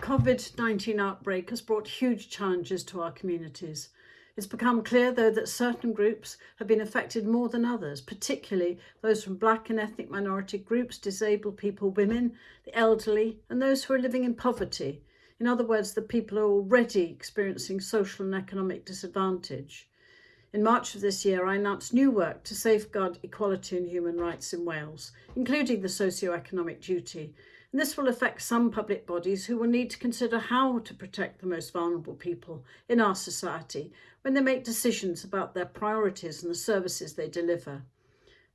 COVID-19 outbreak has brought huge challenges to our communities. It's become clear, though, that certain groups have been affected more than others, particularly those from black and ethnic minority groups, disabled people, women, the elderly, and those who are living in poverty. In other words, the people who are already experiencing social and economic disadvantage. In March of this year, I announced new work to safeguard equality and human rights in Wales, including the socio-economic duty, and this will affect some public bodies who will need to consider how to protect the most vulnerable people in our society when they make decisions about their priorities and the services they deliver.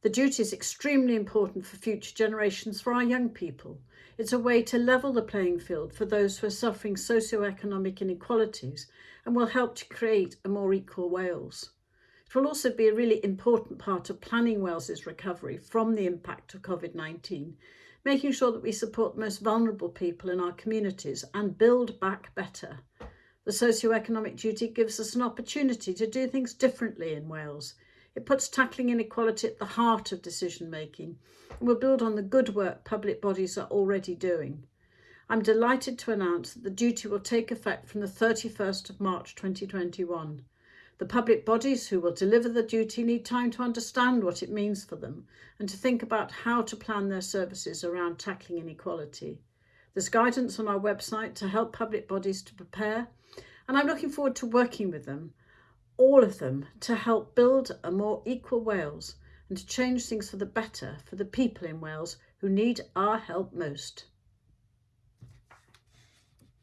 The duty is extremely important for future generations, for our young people. It's a way to level the playing field for those who are suffering socio-economic inequalities and will help to create a more equal Wales. It will also be a really important part of planning Wales's recovery from the impact of COVID-19 making sure that we support the most vulnerable people in our communities and build back better. The socio-economic duty gives us an opportunity to do things differently in Wales. It puts tackling inequality at the heart of decision making and will build on the good work public bodies are already doing. I'm delighted to announce that the duty will take effect from the 31st of March 2021. The public bodies who will deliver the duty need time to understand what it means for them and to think about how to plan their services around tackling inequality. There's guidance on our website to help public bodies to prepare and I'm looking forward to working with them, all of them, to help build a more equal Wales and to change things for the better for the people in Wales who need our help most.